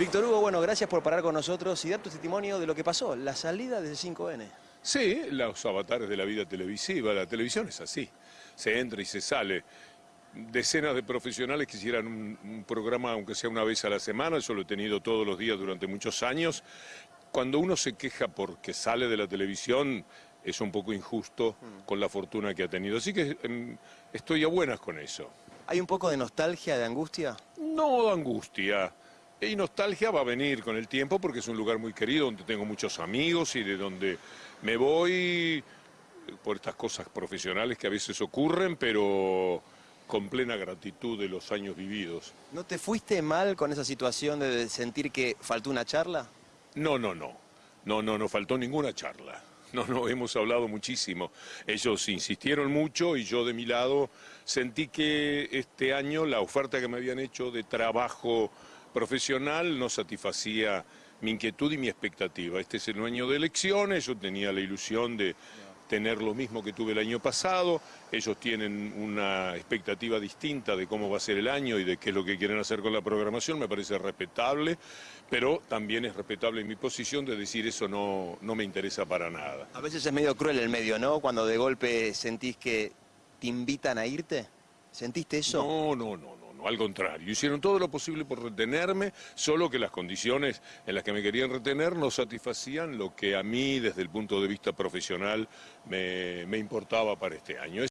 Víctor Hugo, bueno, gracias por parar con nosotros y dar tu testimonio de lo que pasó, la salida de 5N. Sí, los avatares de la vida televisiva, la televisión es así, se entra y se sale. Decenas de profesionales quisieran un, un programa, aunque sea una vez a la semana, yo lo he tenido todos los días durante muchos años. Cuando uno se queja porque sale de la televisión, es un poco injusto con la fortuna que ha tenido. Así que em, estoy a buenas con eso. ¿Hay un poco de nostalgia, de angustia? No de angustia. Y nostalgia va a venir con el tiempo porque es un lugar muy querido, donde tengo muchos amigos y de donde me voy por estas cosas profesionales que a veces ocurren, pero con plena gratitud de los años vividos. ¿No te fuiste mal con esa situación de sentir que faltó una charla? No, no, no. No, no, no faltó ninguna charla. No, no, hemos hablado muchísimo. Ellos insistieron mucho y yo de mi lado sentí que este año la oferta que me habían hecho de trabajo profesional no satisfacía mi inquietud y mi expectativa. Este es el año de elecciones, yo tenía la ilusión de tener lo mismo que tuve el año pasado, ellos tienen una expectativa distinta de cómo va a ser el año y de qué es lo que quieren hacer con la programación, me parece respetable, pero también es respetable mi posición de decir eso no, no me interesa para nada. A veces es medio cruel el medio, ¿no? Cuando de golpe sentís que te invitan a irte. ¿Sentiste eso? No, no, no, no, al contrario. Hicieron todo lo posible por retenerme, solo que las condiciones en las que me querían retener no satisfacían lo que a mí, desde el punto de vista profesional, me, me importaba para este año.